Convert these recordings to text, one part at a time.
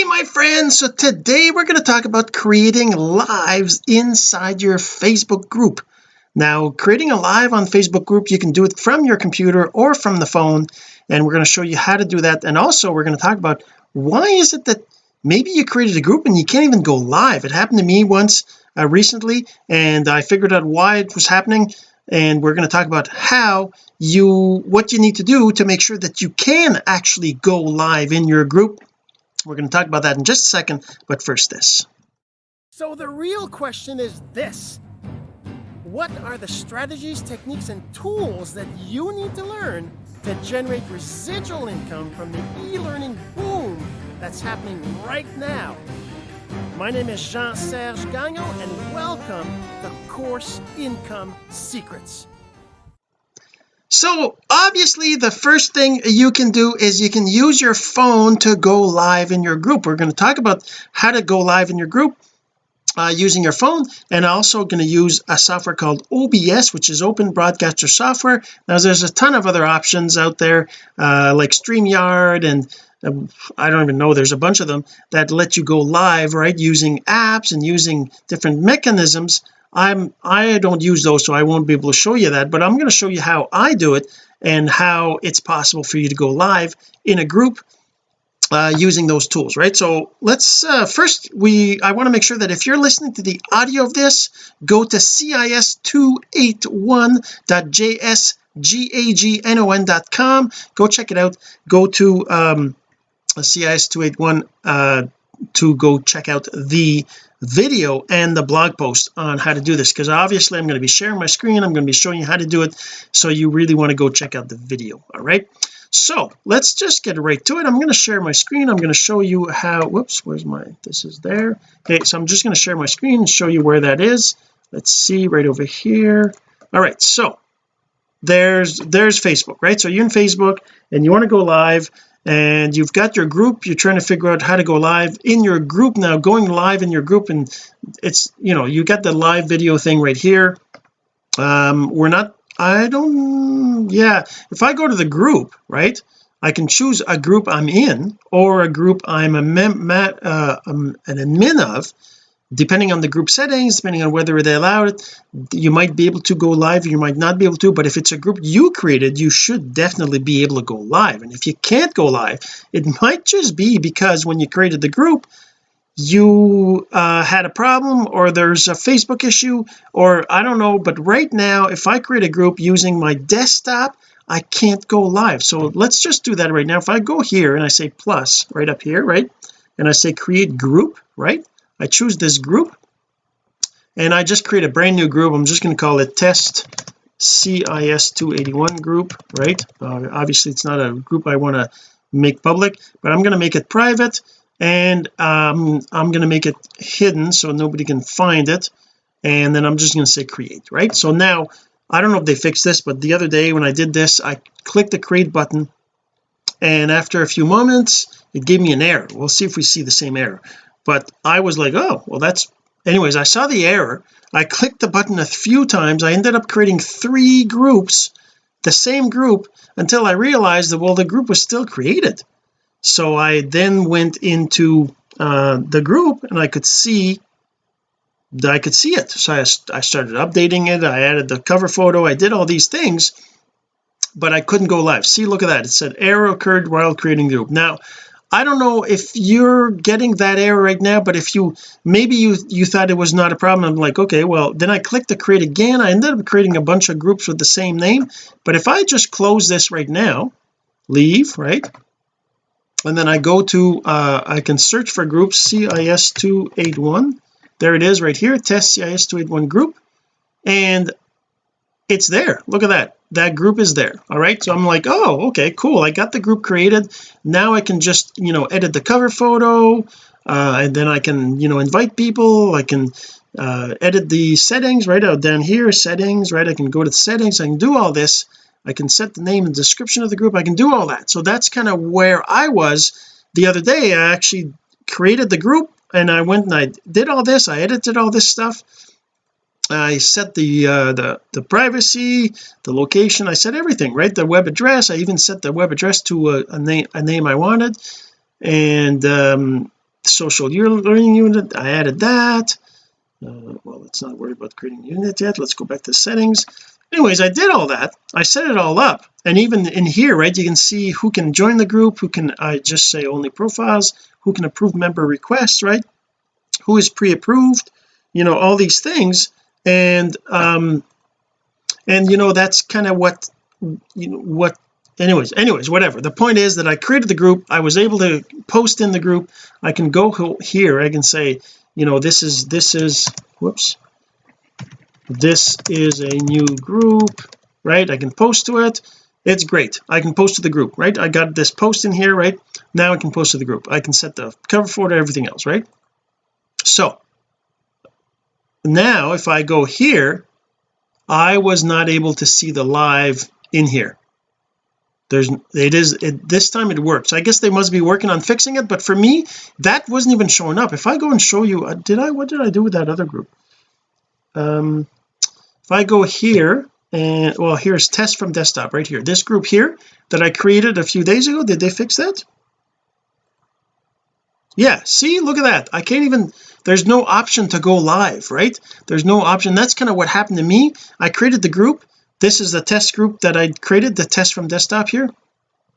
hey my friends. So today we're going to talk about creating lives inside your Facebook group. Now creating a live on Facebook group you can do it from your computer or from the phone and we're going to show you how to do that. And also we're going to talk about why is it that maybe you created a group and you can't even go live. It happened to me once uh, recently and I figured out why it was happening. And we're going to talk about how you what you need to do to make sure that you can actually go live in your group we're going to talk about that in just a second but first this. So the real question is this. What are the strategies techniques and tools that you need to learn to generate residual income from the e-learning boom that's happening right now? My name is Jean-Serge Gagnon and welcome to Course Income Secrets so obviously the first thing you can do is you can use your phone to go live in your group. We're going to talk about how to go live in your group uh, using your phone and also going to use a software called OBS which is open broadcaster software. Now there's a ton of other options out there uh, like StreamYard and uh, I don't even know there's a bunch of them that let you go live right using apps and using different mechanisms I'm I don't use those so I won't be able to show you that but I'm going to show you how I do it and how it's possible for you to go live in a group uh, using those tools right? So let's uh, first we I want to make sure that if you're listening to the audio of this go to cis281.jsgagnon.com go check it out. Go to um cis281 uh to go check out the video and the blog post on how to do this because obviously I'm going to be sharing my screen I'm going to be showing you how to do it so you really want to go check out the video all right? So let's just get right to it. I'm going to share my screen I'm going to show you how whoops where's my this is there. Okay so I'm just going to share my screen and show you where that is. Let's see right over here. All right so there's there's Facebook right? So you're in Facebook and you want to go live and you've got your group you're trying to figure out how to go live in your group now going live in your group and it's you know you got the live video thing right here. Um we're not I don't yeah if I go to the group right I can choose a group I'm in or a group I'm a mem uh, um, an admin of depending on the group settings depending on whether they allow it you might be able to go live you might not be able to but if it's a group you created you should definitely be able to go live. And if you can't go live it might just be because when you created the group you uh, had a problem or there's a Facebook issue or I don't know but right now if I create a group using my desktop I can't go live. So let's just do that right now. If I go here and I say plus right up here right and I say create group right I choose this group and I just create a brand new group. I'm just going to call it test CIS 281 group right? Uh, obviously it's not a group I want to make public but I'm going to make it private and um, I'm going to make it hidden so nobody can find it and then I'm just going to say create right? So now I don't know if they fixed this but the other day when I did this I clicked the create button and after a few moments it gave me an error. We'll see if we see the same error but I was like oh well that's anyways I saw the error. I clicked the button a few times. I ended up creating three groups the same group until I realized that well the group was still created. So I then went into uh, the group and I could see that I could see it. So I, I started updating it. I added the cover photo. I did all these things but I couldn't go live. See look at that. It said error occurred while creating the group. Now I don't know if you're getting that error right now but if you maybe you you thought it was not a problem. I'm like okay well then I click to create again. I ended up creating a bunch of groups with the same name. But if I just close this right now leave right? And then I go to uh I can search for group CIS281 there it is right here test CIS281 group. And it's there. Look at that that group is there all right? So I'm like oh okay cool I got the group created. Now I can just you know edit the cover photo uh, and then I can you know invite people. I can uh, edit the settings right out down here settings right? I can go to the settings I can do all this. I can set the name and description of the group I can do all that. So that's kind of where I was the other day. I actually created the group and I went and I did all this I edited all this stuff I set the uh, the the privacy the location I set everything right? The web address I even set the web address to a, a name a name I wanted. And um social learning unit I added that. Uh, well let's not worry about creating unit yet. Let's go back to settings. Anyways I did all that. I set it all up. And even in here right you can see who can join the group who can I just say only profiles who can approve member requests right? Who is pre-approved? You know all these things and um and you know that's kind of what you know what anyways anyways whatever. The point is that I created the group. I was able to post in the group. I can go here I can say you know this is this is whoops. This is a new group right? I can post to it. It's great. I can post to the group right? I got this post in here right? Now I can post to the group. I can set the cover photo everything else right? So now if I go here I was not able to see the live in here. There's it is it, this time it works. I guess they must be working on fixing it but for me that wasn't even showing up. If I go and show you uh, did I what did I do with that other group? Um if I go here and well here's test from desktop right here. This group here that I created a few days ago did they fix that? Yeah see look at that. I can't even there's no option to go live right? There's no option. That's kind of what happened to me. I created the group. This is the test group that I created the test from desktop here.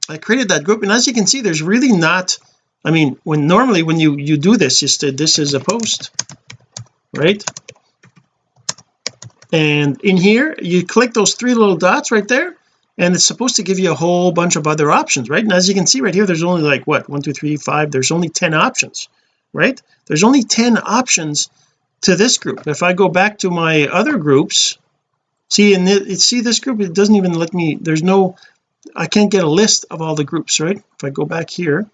I created that group and as you can see there's really not I mean when normally when you you do this you say this is a post right? And in here you click those three little dots right there and it's supposed to give you a whole bunch of other options right? And as you can see right here there's only like what one two three five there's only 10 options right? There's only 10 options to this group. If I go back to my other groups see in it see this group it doesn't even let me there's no I can't get a list of all the groups right? If I go back here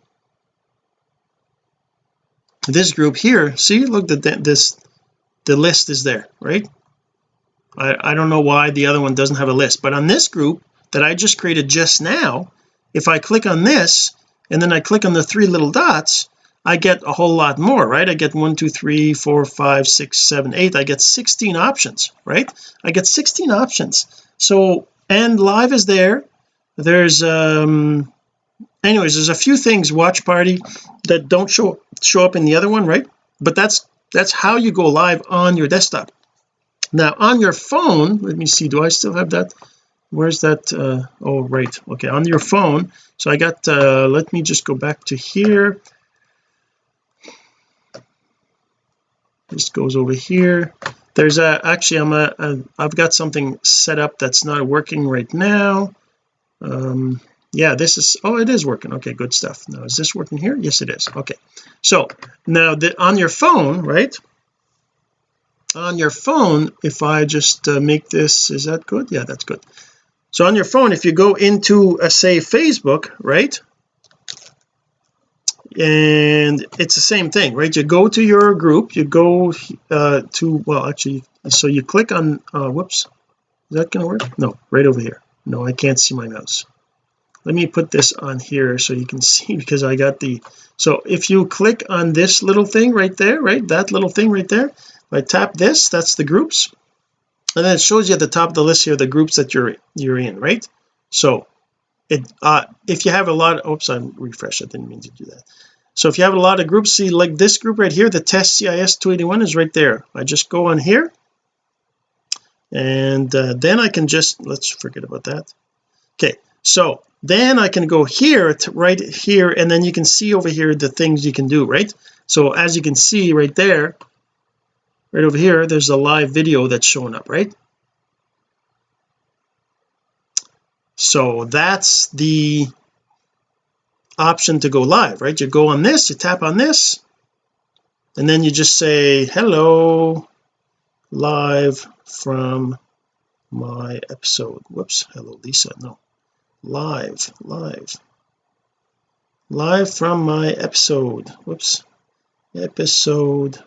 this group here see look that this the list is there right? I, I don't know why the other one doesn't have a list but on this group that I just created just now if I click on this and then I click on the three little dots I get a whole lot more right? I get one two three four five six seven eight. I get 16 options right? I get 16 options. So and live is there. There's um anyways there's a few things watch party that don't show show up in the other one right? But that's that's how you go live on your desktop. Now on your phone let me see do I still have that? Where's that uh oh right okay on your phone. So I got uh let me just go back to here this goes over here. There's a actually I'm a, a I've got something set up that's not working right now. Um yeah this is oh it is working. Okay good stuff. Now is this working here? Yes it is. Okay. So now the, on your phone right? On your phone if I just uh, make this is that good? Yeah that's good. So on your phone if you go into uh, say Facebook right and it's the same thing right? You go to your group you go uh to well actually so you click on uh whoops is that gonna work? No right over here. No I can't see my mouse. Let me put this on here so you can see because I got the so if you click on this little thing right there right that little thing right there if I tap this that's the groups. And then it shows you at the top of the list here the groups that you're you're in right? So it uh if you have a lot of, oops I'm refresh I didn't mean to do that so if you have a lot of groups see like this group right here the test CIS 281 is right there. I just go on here and uh, then I can just let's forget about that. Okay so then I can go here right here and then you can see over here the things you can do right? So as you can see right there right over here there's a live video that's showing up right? So that's the option to go live right? You go on this you tap on this and then you just say hello live from my episode. Whoops hello Lisa no. Live live. Live from my episode. Whoops. Episode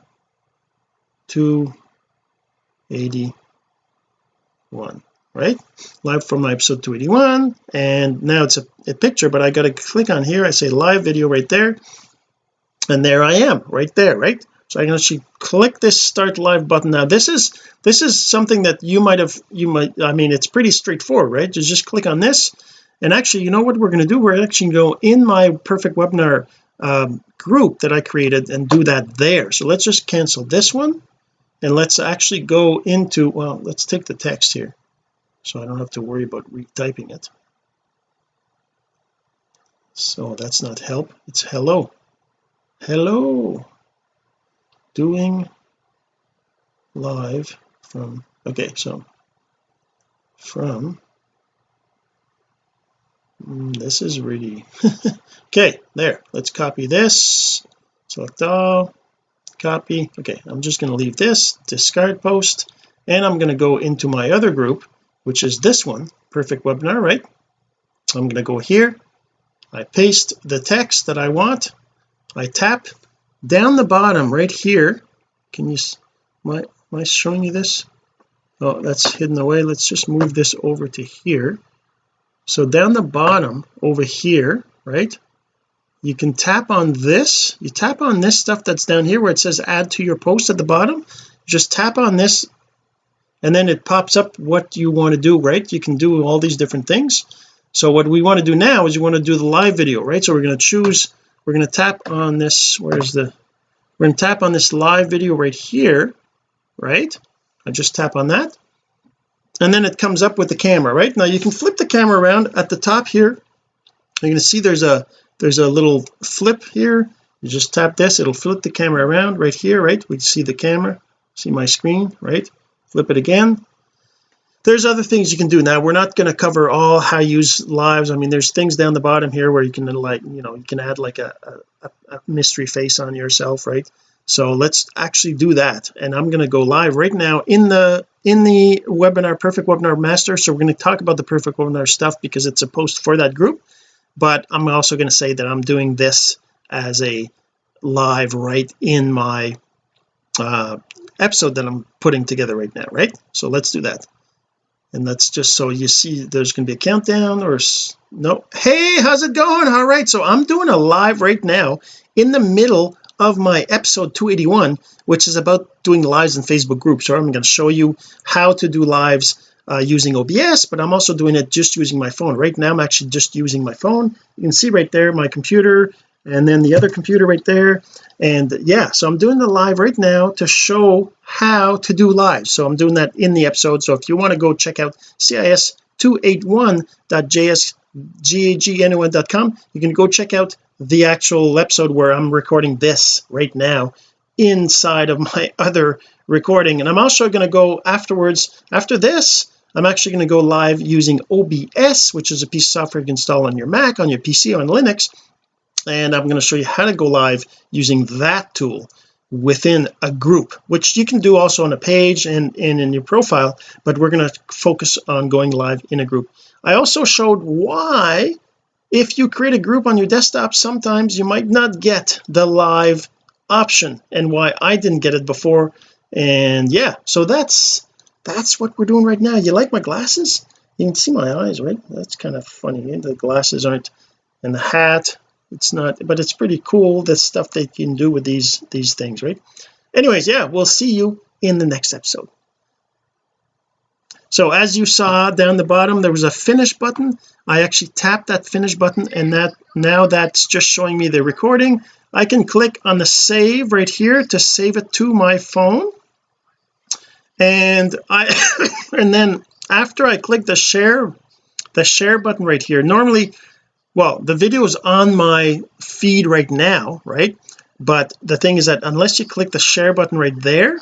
281 right? Live from my episode 281 and now it's a, a picture but I got to click on here. I say live video right there and there I am right there right? So I can actually click this start live button. Now this is this is something that you might have you might I mean it's pretty straightforward right? You just click on this and actually you know what we're going to do? We're actually going to go in my perfect webinar um, group that I created and do that there. So let's just cancel this one and let's actually go into well let's take the text here so I don't have to worry about retyping it. So that's not help it's hello. Hello! Doing live from okay so from mm, this is really okay there let's copy this. Select all copy okay I'm just going to leave this discard post and I'm going to go into my other group which is this one. Perfect webinar right? I'm going to go here. I paste the text that I want. I tap down the bottom right here. Can you am I, am I showing you this? Oh that's hidden away. Let's just move this over to here. So down the bottom over here right? You can tap on this. You tap on this stuff that's down here where it says add to your post at the bottom. Just tap on this and then it pops up what you want to do right? You can do all these different things. So what we want to do now is you want to do the live video right? So we're going to choose we're going to tap on this where's the we're going to tap on this live video right here right? I just tap on that. And then it comes up with the camera right? Now you can flip the camera around. At the top here you're going to see there's a there's a little flip here. You just tap this it'll flip the camera around right here right? We see the camera see my screen right flip it again. There's other things you can do. Now we're not going to cover all how you use lives. I mean there's things down the bottom here where you can like you know you can add like a, a, a mystery face on yourself right? So let's actually do that. And I'm going to go live right now in the in the webinar perfect webinar master. So we're going to talk about the perfect webinar stuff because it's a post for that group. But I'm also going to say that I'm doing this as a live right in my uh episode that I'm putting together right now right? So let's do that. And that's just so you see there's going to be a countdown or no. Hey how's it going? All right so I'm doing a live right now in the middle of my episode 281 which is about doing lives in Facebook groups. So I'm going to show you how to do lives uh, using OBS but I'm also doing it just using my phone. Right now I'm actually just using my phone. You can see right there my computer and then the other computer right there. And yeah so I'm doing the live right now to show how to do live. So I'm doing that in the episode. So if you want to go check out cis281.jsgagnon.com you can go check out the actual episode where I'm recording this right now inside of my other recording. And I'm also going to go afterwards after this I'm actually going to go live using OBS which is a piece of software you can install on your Mac on your PC on Linux and I'm going to show you how to go live using that tool within a group which you can do also on a page and, and in your profile but we're going to focus on going live in a group. I also showed why if you create a group on your desktop sometimes you might not get the live option and why I didn't get it before. And yeah so that's that's what we're doing right now. You like my glasses? You can see my eyes right? That's kind of funny. The glasses aren't and the hat it's not but it's pretty cool the stuff that you can do with these these things right? Anyways yeah we'll see you in the next episode. So as you saw down the bottom there was a finish button. I actually tapped that finish button and that now that's just showing me the recording. I can click on the save right here to save it to my phone. And I and then after I click the share the share button right here. Normally well the video is on my feed right now right? But the thing is that unless you click the share button right there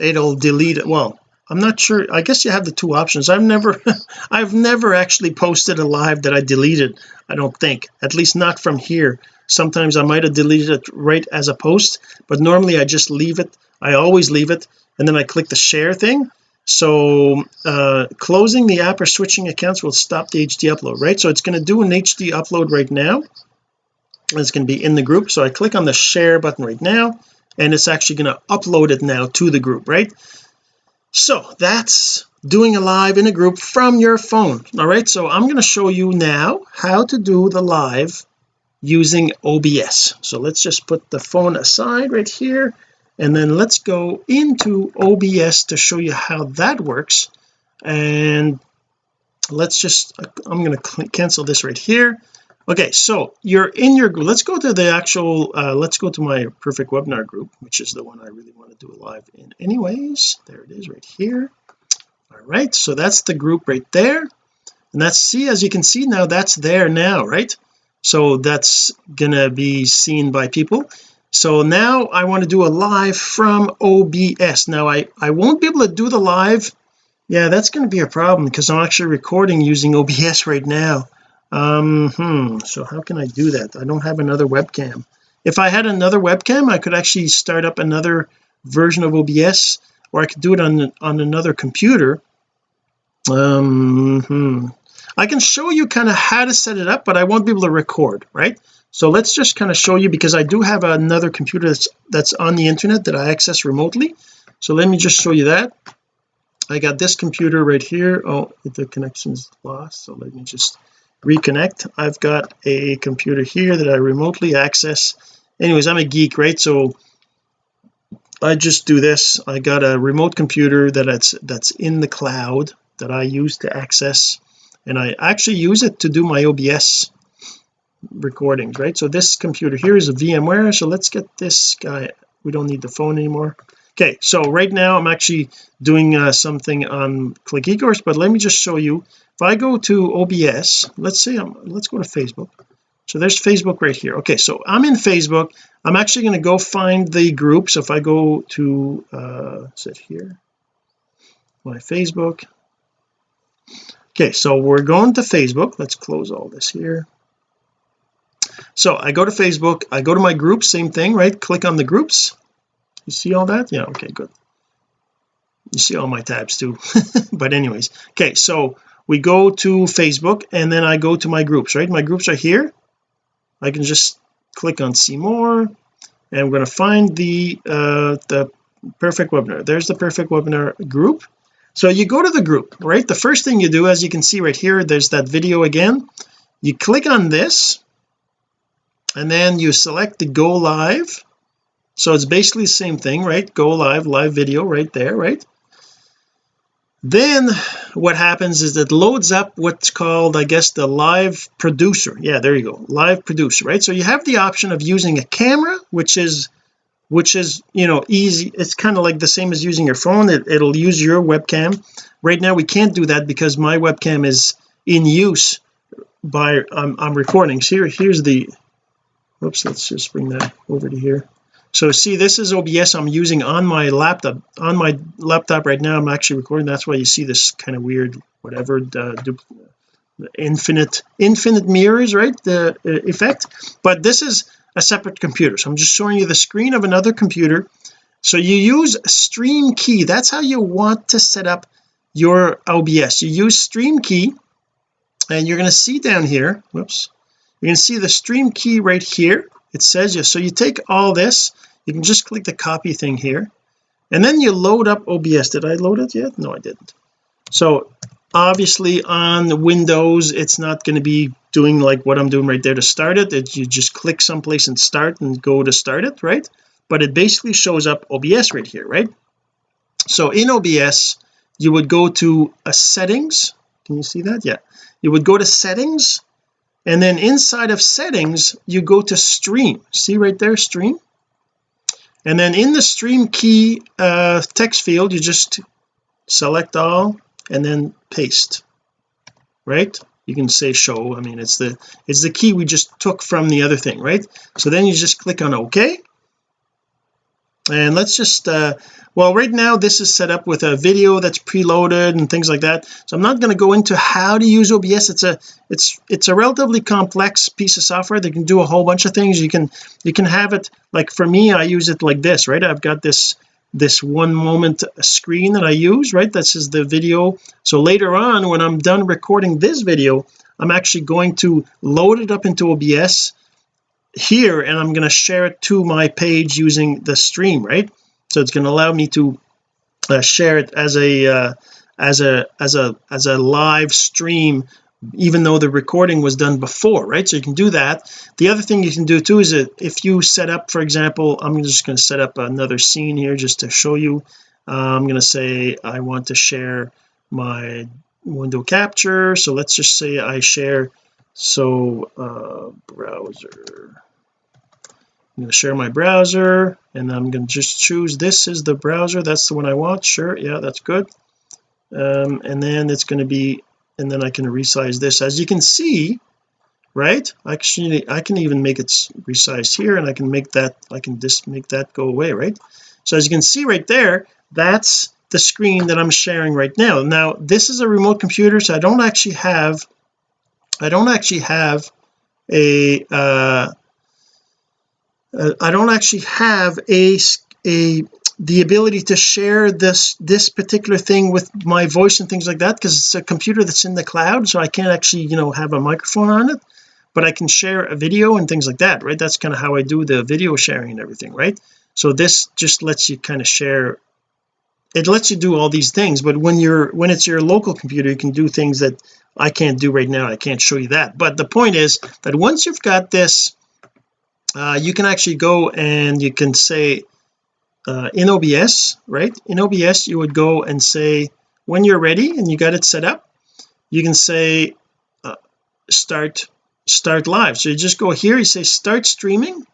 it'll delete it. Well I'm not sure. I guess you have the two options. I've never I've never actually posted a live that I deleted I don't think. At least not from here. Sometimes I might have deleted it right as a post but normally I just leave it. I always leave it and then I click the share thing so uh closing the app or switching accounts will stop the HD upload right? So it's going to do an HD upload right now. It's going to be in the group. So I click on the share button right now and it's actually going to upload it now to the group right? So that's doing a live in a group from your phone. All right so I'm going to show you now how to do the live using OBS so let's just put the phone aside right here and then let's go into OBS to show you how that works. And let's just I'm going to cancel this right here. Okay so you're in your let's go to the actual uh, let's go to my perfect webinar group which is the one I really want to do live in anyways. There it is right here. All right so that's the group right there. And that's see as you can see now that's there now right? So that's gonna be seen by people so now I want to do a live from OBS now I I won't be able to do the live. Yeah that's going to be a problem because I'm actually recording using OBS right now. Um hmm so how can I do that? I don't have another webcam. If I had another webcam I could actually start up another version of OBS or I could do it on on another computer. Um hmm. I can show you kind of how to set it up but I won't be able to record right so let's just kind of show you because I do have another computer that's that's on the internet that I access remotely. So let me just show you that. I got this computer right here. Oh the connection's lost so let me just reconnect. I've got a computer here that I remotely access. Anyways I'm a geek right? So I just do this. I got a remote computer that that's that's in the cloud that I use to access and I actually use it to do my OBS recordings right? So this computer here is a VMware so let's get this guy. We don't need the phone anymore. Okay so right now I'm actually doing uh, something on click ecourse but let me just show you. If I go to OBS let's say I'm let's go to Facebook. So there's Facebook right here. Okay so I'm in Facebook. I'm actually going to go find the group. So if I go to uh sit here? My Facebook. Okay so we're going to Facebook. Let's close all this here so I go to Facebook I go to my group same thing right? Click on the groups. You see all that? Yeah okay good. You see all my tabs too. But anyways okay so we go to Facebook and then I go to my groups right? My groups are here. I can just click on see more and we're going to find the uh the perfect webinar. There's the perfect webinar group. So you go to the group right? The first thing you do as you can see right here there's that video again. You click on this and then you select the go live. So it's basically the same thing right? Go live live video right there right? Then what happens is it loads up what's called I guess the live producer. Yeah there you go. Live producer right? So you have the option of using a camera which is which is you know easy. It's kind of like the same as using your phone. It, it'll use your webcam. Right now we can't do that because my webcam is in use by I'm, I'm recording. So here here's the oops let's just bring that over to here. So see this is OBS I'm using on my laptop on my laptop right now. I'm actually recording. That's why you see this kind of weird whatever the, the infinite infinite mirrors right? The uh, effect. But this is a separate computer. So I'm just showing you the screen of another computer. So you use stream key. That's how you want to set up your OBS you use stream key and you're going to see down here whoops you can see the stream key right here. It says you so you take all this you can just click the copy thing here and then you load up OBS did I load it yet? No I didn't. So obviously on Windows it's not going to be doing like what I'm doing right there to start it. It you just click someplace and start and go to start it right? But it basically shows up OBS right here right? So in OBS you would go to a settings. Can you see that? Yeah. You would go to settings and then inside of settings you go to stream. See right there stream? And then in the stream key uh, text field you just select all and then paste right? You can say show. I mean it's the it's the key we just took from the other thing right? So then you just click on OK and let's just uh well right now this is set up with a video that's preloaded and things like that. So I'm not going to go into how to use OBS it's a it's it's a relatively complex piece of software. That can do a whole bunch of things. You can you can have it like for me I use it like this right? I've got this this one moment screen that I use right? This is the video. So later on when I'm done recording this video I'm actually going to load it up into OBS here and I'm going to share it to my page using the stream right? So it's going to allow me to uh, share it as a uh, as a as a as a live stream even though the recording was done before right? So you can do that. The other thing you can do too is that if you set up for example I'm just going to set up another scene here just to show you. Uh, I'm going to say I want to share my window capture. So let's just say I share so uh browser. I'm going to share my browser and I'm going to just choose this is the browser that's the one I want sure yeah that's good. Um, and then it's going to be and then I can resize this. As you can see right actually I can even make it resized here and I can make that I can just make that go away right? So as you can see right there that's the screen that I'm sharing right now. Now this is a remote computer so I don't actually have I don't actually have a uh, uh, I don't actually have a a the ability to share this this particular thing with my voice and things like that because it's a computer that's in the cloud so I can't actually you know have a microphone on it. But I can share a video and things like that right? That's kind of how I do the video sharing and everything right? So this just lets you kind of share it lets you do all these things but when you're when it's your local computer you can do things that I can't do right now. I can't show you that. But the point is that once you've got this uh, you can actually go and you can say uh, in OBS right? In OBS you would go and say when you're ready and you got it set up you can say uh, start start live. So you just go here you say start streaming.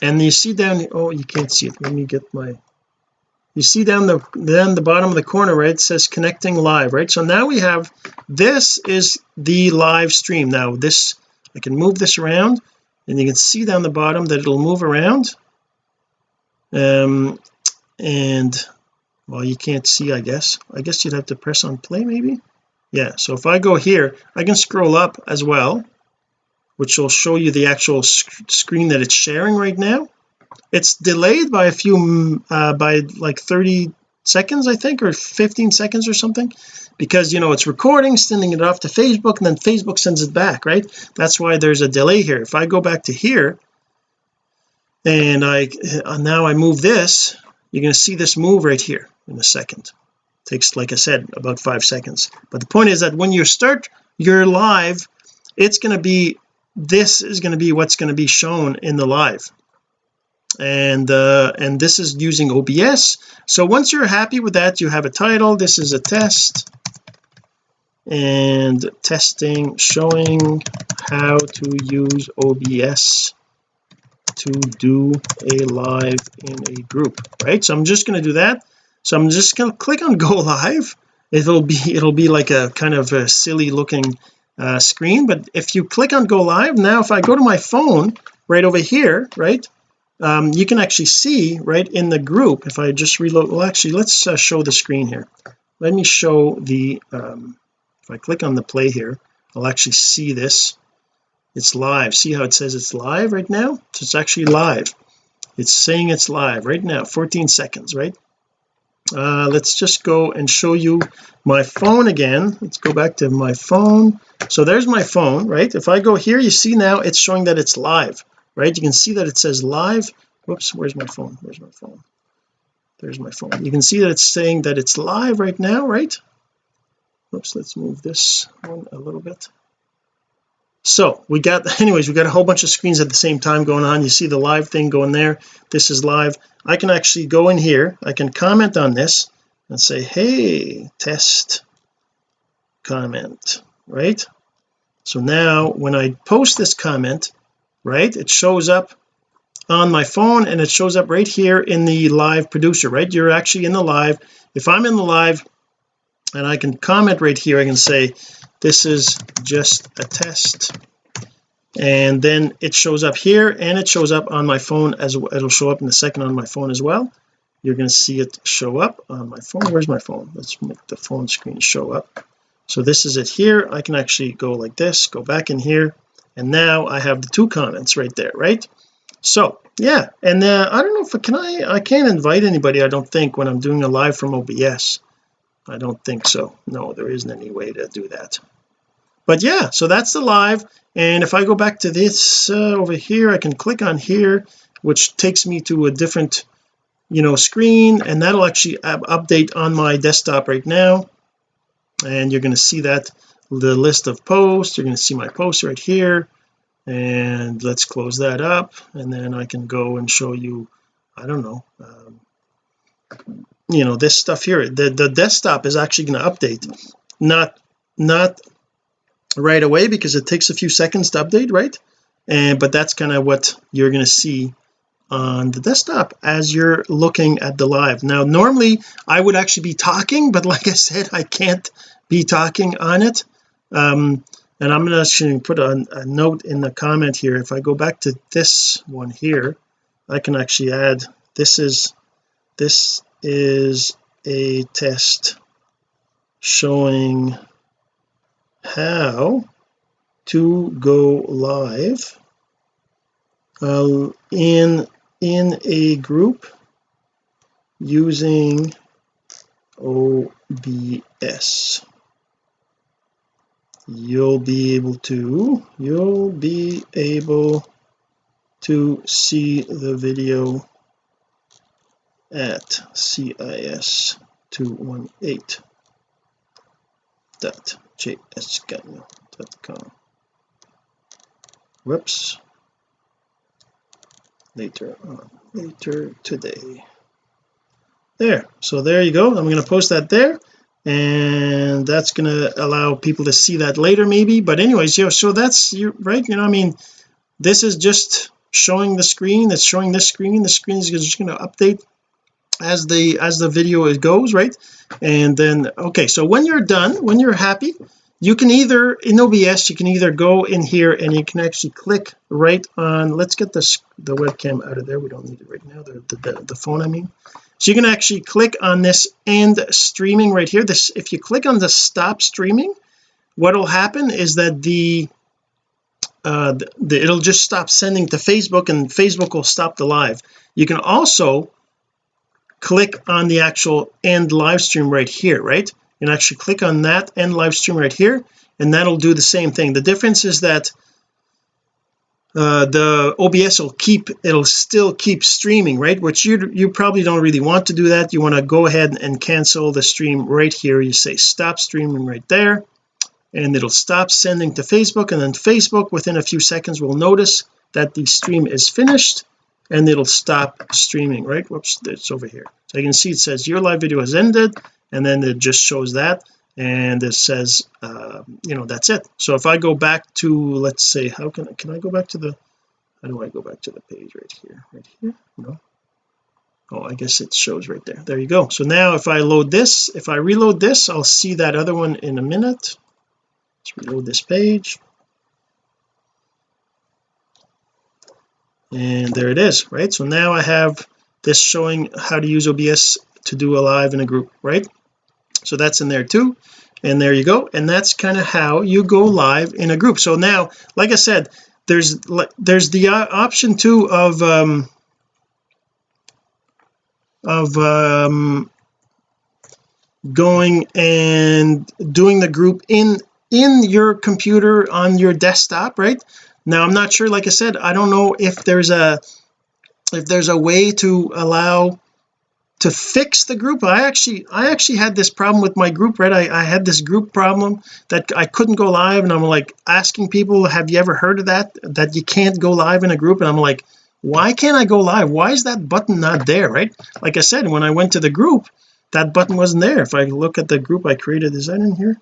And you see down oh you can't see it. Let me get my you see down the then the bottom of the corner right it says connecting live right? So now we have this is the live stream. Now this I can move this around and you can see down the bottom that it'll move around. Um and well you can't see I guess. I guess you'd have to press on play maybe? Yeah so if I go here I can scroll up as well which will show you the actual sc screen that it's sharing right now it's delayed by a few uh, by like 30 seconds I think or 15 seconds or something because you know it's recording sending it off to Facebook and then Facebook sends it back right? That's why there's a delay here. If I go back to here and I uh, now I move this you're going to see this move right here in a second. Takes like I said about five seconds. But the point is that when you start your live it's going to be this is going to be what's going to be shown in the live and uh and this is using OBS so once you're happy with that you have a title. This is a test. And testing showing how to use OBS to do a live in a group right? So I'm just going to do that. So I'm just going to click on go live. It'll be it'll be like a kind of a silly looking uh, screen. But if you click on go live now if I go to my phone right over here right um, you can actually see right in the group if I just reload well actually let's uh, show the screen here. Let me show the um, if I click on the play here I'll actually see this. It's live. See how it says it's live right now? So it's actually live. It's saying it's live right now 14 seconds right? Uh let's just go and show you my phone again. Let's go back to my phone. So there's my phone right? If I go here you see now it's showing that it's live right? You can see that it says live whoops where's my phone? Where's my phone? There's my phone. You can see that it's saying that it's live right now right? Oops let's move this one a little bit. So we got anyways we got a whole bunch of screens at the same time going on. You see the live thing going there. This is live. I can actually go in here I can comment on this and say hey test comment right? So now when I post this comment right? It shows up on my phone and it shows up right here in the live producer right? You're actually in the live. If I'm in the live and I can comment right here I can say this is just a test. And then it shows up here and it shows up on my phone as it'll show up in a second on my phone as well. You're going to see it show up on my phone. Where's my phone? Let's make the phone screen show up. So this is it here. I can actually go like this go back in here and now I have the two comments right there right? So yeah and uh, I don't know if can I I can't invite anybody I don't think when I'm doing a live from OBS I don't think so. No there isn't any way to do that. But yeah so that's the live and if I go back to this uh, over here I can click on here which takes me to a different you know screen and that'll actually update on my desktop right now. And you're going to see that the list of posts. You're going to see my posts right here. And let's close that up. And then I can go and show you I don't know um, you know this stuff here. The the desktop is actually going to update. Not not right away because it takes a few seconds to update right? And but that's kind of what you're going to see on the desktop as you're looking at the live. Now normally I would actually be talking but like I said I can't be talking on it um and I'm going to put a, a note in the comment here. If I go back to this one here I can actually add this is this is a test showing how to go live uh, in in a group using OBS you'll be able to you'll be able to see the video at cis 218 dot jsgagnon.com whoops. Later on later today. There so there you go. I'm going to post that there and that's going to allow people to see that later maybe. But anyways yeah so that's you right you know I mean this is just showing the screen that's showing this screen the screen is just going to update as the as the video goes right? And then okay so when you're done when you're happy you can either in OBS you can either go in here and you can actually click right on let's get this the webcam out of there. We don't need it right now the, the, the phone I mean so you can actually click on this end streaming right here. This if you click on the stop streaming what will happen is that the uh the, the, it'll just stop sending to Facebook and Facebook will stop the live. You can also click on the actual end live stream right here right? You can actually click on that end live stream right here and that'll do the same thing. The difference is that uh, the OBS will keep it'll still keep streaming right? Which you you probably don't really want to do that. You want to go ahead and cancel the stream right here. You say stop streaming right there and it'll stop sending to Facebook and then Facebook within a few seconds will notice that the stream is finished and it'll stop streaming right? Whoops it's over here. So you can see it says your live video has ended and then it just shows that and it says uh, you know that's it. So if I go back to let's say how can I can I go back to the how do I go back to the page right here? Right here? No. Oh I guess it shows right there. There you go. So now if I load this if I reload this I'll see that other one in a minute. Let's reload this page. And there it is right? So now I have this showing how to use OBS to do a live in a group right so that's in there too. And there you go. And that's kind of how you go live in a group. So now like I said there's there's the option too of um of um going and doing the group in in your computer on your desktop right? Now I'm not sure like I said I don't know if there's a if there's a way to allow to fix the group. I actually I actually had this problem with my group right? I, I had this group problem that I couldn't go live and I'm like asking people have you ever heard of that that you can't go live in a group? And I'm like why can't I go live? Why is that button not there? Right? Like I said when I went to the group that button wasn't there. If I look at the group I created is that in here?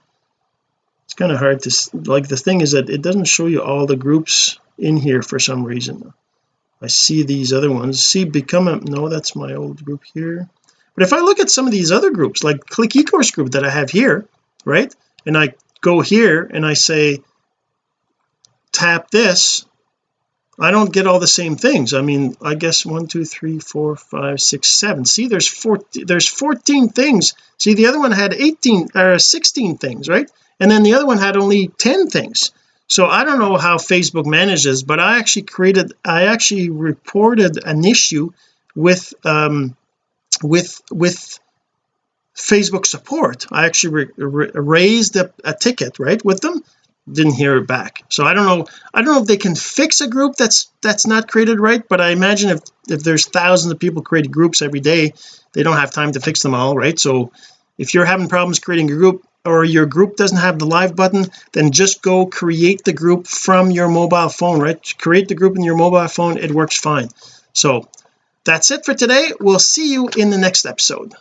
It's kind of hard to like the thing is that it doesn't show you all the groups in here for some reason I see these other ones. See become a no that's my old group here. But if I look at some of these other groups like click ecourse group that I have here right and I go here and I say tap this I don't get all the same things. I mean I guess one two three four five six seven. See there's 14 there's 14 things. See the other one had 18 or 16 things right? And then the other one had only 10 things so I don't know how Facebook manages but I actually created I actually reported an issue with um with with Facebook support. I actually raised a, a ticket right with them. Didn't hear it back. So I don't know I don't know if they can fix a group that's that's not created right but I imagine if if there's thousands of people creating groups every day they don't have time to fix them all right? So if you're having problems creating a group or your group doesn't have the live button then just go create the group from your mobile phone right? Create the group in your mobile phone it works fine. So that's it for today. We'll see you in the next episode.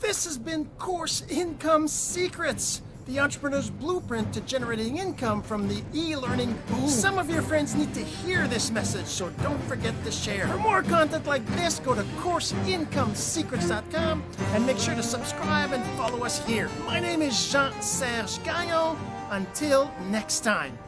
This has been course income secrets the entrepreneur's blueprint to generating income from the e-learning boom. Some of your friends need to hear this message, so don't forget to share. For more content like this, go to CourseIncomeSecrets.com and make sure to subscribe and follow us here. My name is Jean-Serge Gagnon. Until next time.